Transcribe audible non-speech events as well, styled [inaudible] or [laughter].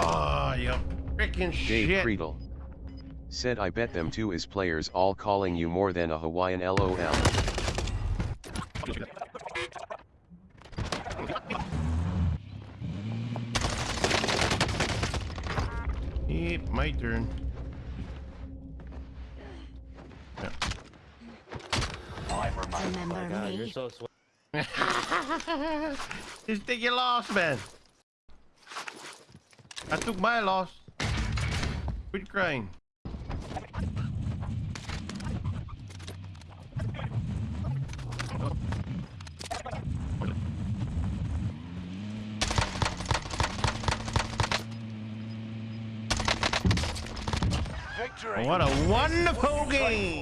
Oh, freaking Dave shit. Creedle. Said I bet them two is players all calling you more than a Hawaiian LOL. Yep, my turn. Yeah. Remember oh God, you're me? so sweet. [laughs] Just take your loss, man. I took my loss. Quit crying. Victory. What a wonderful game!